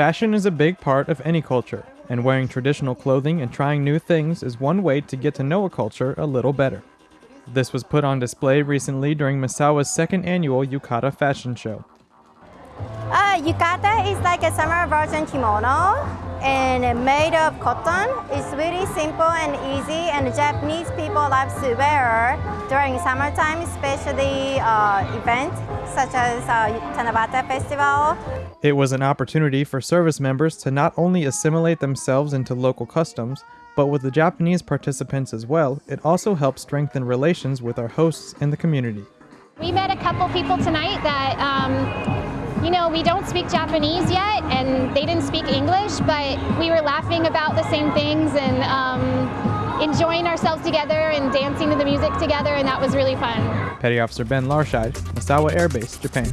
Fashion is a big part of any culture, and wearing traditional clothing and trying new things is one way to get to know a culture a little better. This was put on display recently during Misawa's second annual Yukata Fashion Show. Uh, yukata is like a summer version kimono and made of cotton. It's really simple and easy and Japanese people love to wear during summertime, especially uh, events such as uh, Tanabata Festival. It was an opportunity for service members to not only assimilate themselves into local customs, but with the Japanese participants as well, it also helped strengthen relations with our hosts in the community. We met a couple people tonight that um, you know, we don't speak Japanese yet, and they didn't speak English, but we were laughing about the same things and um, enjoying ourselves together and dancing to the music together, and that was really fun. Petty Officer Ben Larscheid, Misawa Air Base, Japan.